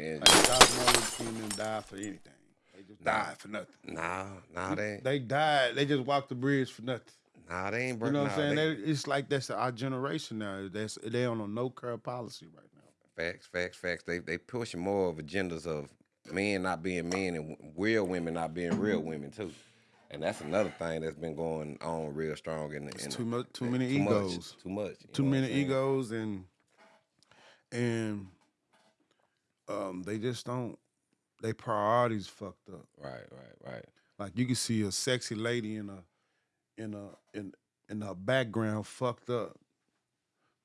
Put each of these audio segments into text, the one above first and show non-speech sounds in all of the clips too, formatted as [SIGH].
man. Like Cosmo Luther King didn't die for anything. They just Nah. died for nothing. Nah, nah, they ain't. They died. They just walked the bridge for nothing. Nah, they ain't. You know what nah, I'm saying? they- They- it's like that's our generation now. That's they on a no curb policy right now. Facts, facts, facts. They they pushing more of agendas of men not being men and real women not being real women too. And that's another thing that's been going on real strong in the in too much, too eh, many too much, egos, too much. too what I'm many egos, and and um, they just don't. They priorities fucked up. Right, right, right. Like you can see a sexy lady in a in a in in her background fucked up,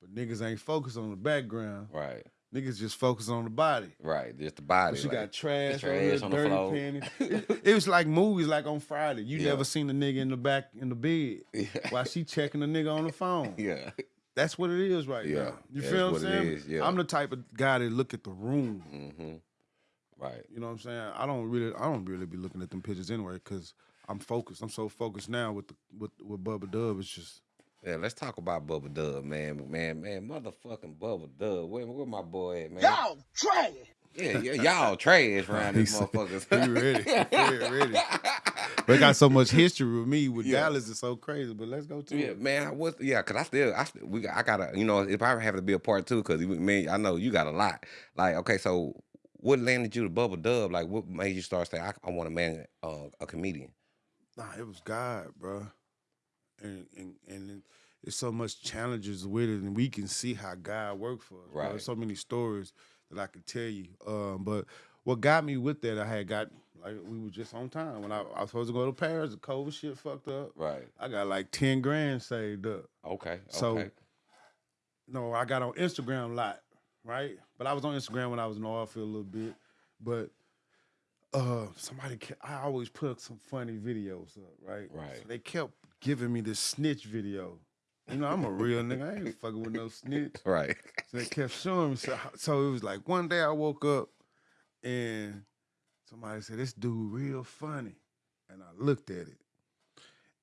but niggas ain't focused on the background. Right, Niggas just focus on the body. right. Just the body. But she like- got trash, on, on her, the dirty panties. It, [LAUGHS] it was like movies, like on Friday. You Yeah. never seen a nigga in the back in the bed [LAUGHS] Yeah. while she checking the nigga on the phone. yeah. That's what it is right Yeah, now. You that's feel what what I'm saying? is, yeah. I'm the type of guy that look at the room. Mm-hmm. Right. You know what I'm saying? I don't really, I don't really be looking at them pictures anyway because I'm focused. I'm so focused now with the with with Bubba Dub. It's just Yeah, let's talk about Bubba Dub, man. Man, man, motherfucking Bubba Dub. Where, where my boy at, man? Y'all trash. Yeah, yeah, y'all trash around [LAUGHS] these He said- motherfuckers. he ready. He ready. [LAUGHS] They got so much history with me with Yeah. Dallas. It's so crazy. But let's go to Yeah, it. man. I was yeah, cause I still, I still, we, got- I gotta, you know, if I have to be a part two, cause man, I know you got a lot. Like, okay, so what landed you to Bubba Dub? Like, what made you start saying I, I want to man uh, a comedian? Nah, it was God, bro. And and and it's so much challenges with it, and we can see how God worked for us. bro. Right. There's so many stories that I could tell you. Um, but what got me with that, I had got like we were just on time when I, I was supposed to go to Paris. The COVID shit fucked up. Right. I got like ten grand saved up. Okay. So- okay. No, I got on Instagram a lot, right? But I was on Instagram when I was in the oil field a little bit. But uh somebody kept, I always put some funny videos up, right? Right. So they kept giving me this snitch video. You know, I'm a real nigga. I ain't fucking with no snitch. [LAUGHS] Right. So they kept showing me. So, so it was like one day I woke up and somebody said, This dude real funny. And I looked at it.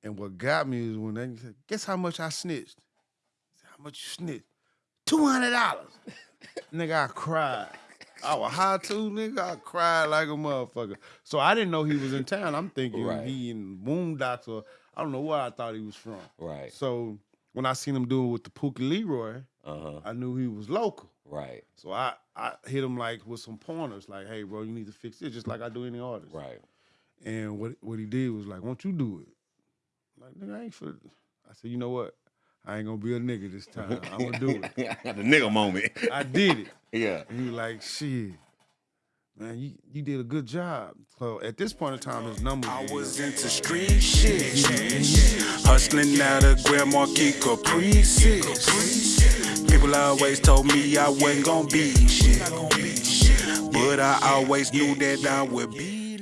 And what got me is when they said, Guess how much I snitched? I said, How much you snitched? $200. [LAUGHS] nigga, I cried. I was high too, nigga. I cried like a motherfucker. So I didn't know he was in town. I'm thinking Right. he in Boondocks or I don't know where I thought he was from. Right. So when I seen him doing with the Pookie Leroy, Uh huh. I knew he was local. Right. So I, I hit him like with some pointers, like, hey, bro, you need to fix this, just like I do any artist. Right. And what what he did was like, won't you do it? I'm like, nigga, I ain't for I said, you know what? I ain't gonna be a nigga this time. [LAUGHS] I'm gonna do it. [LAUGHS] the nigga moment. I did it. [LAUGHS] yeah. And he was like, shit. Man, you, you did a good job. So at this point in time, his number. I was was into street shit. Hustling out of Grand Marquis Caprices. People always told me I wasn't gonna be shit. But I always knew that I would be